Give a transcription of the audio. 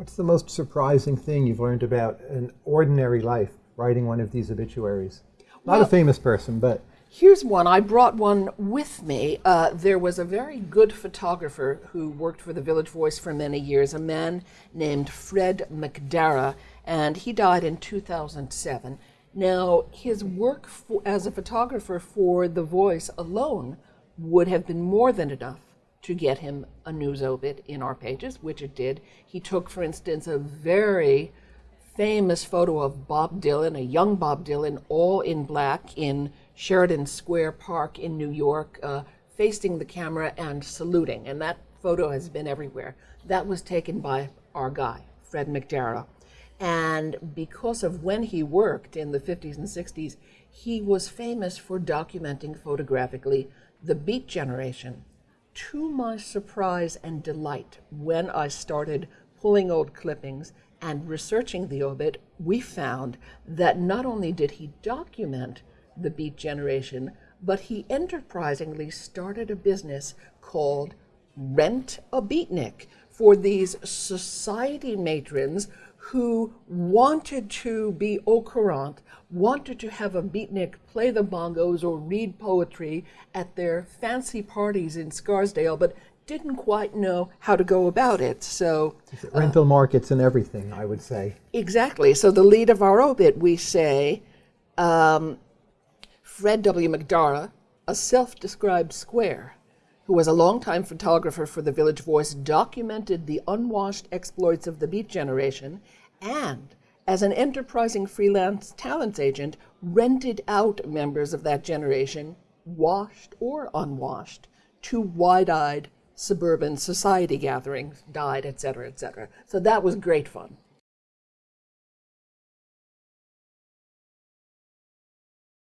What's the most surprising thing you've learned about an ordinary life writing one of these obituaries? Not Well- a famous person, but Here's one. I brought one with me. Uh, there was a very good photographer who worked for the Village Voice for many years, a man named Fred McDarrah, and he died in 2007. Now, his work for, as a photographer for The Voice alone would have been more than enough to get him a news obit in our pages, which it did. He took, for instance, a very famous photo of Bob Dylan, a young Bob Dylan, all in black in Sheridan Square Park in New York, uh, facing the camera and saluting. And that photo has been everywhere. That was taken by our guy, Fred McDarrah. And because of when he worked in the 50s and 60s, he was famous for documenting photographically the Beat Generation. To my surprise and delight, when I started pulling old clippings and researching the obit, we found that not only did he document the Beat Generation, but he enterprisingly started a business called Rent a Beatnik for these society matrons who wanted to be au courant, wanted to have a beatnik play the bongos or read poetry at their fancy parties in Scarsdale, but didn't quite know how to go about it. So, rental markets and everything, I would say. exactly. So, the lead of our obit, we say um, Fred W. McDarrah, a self described square, who was a longtime photographer for the Village Voice, documented the unwashed exploits of the Beat Generation and, as an enterprising freelance talents agent, rented out members of that generation, washed or unwashed, to wide eyed suburban society gatherings, died, etc., etc. So that was great fun.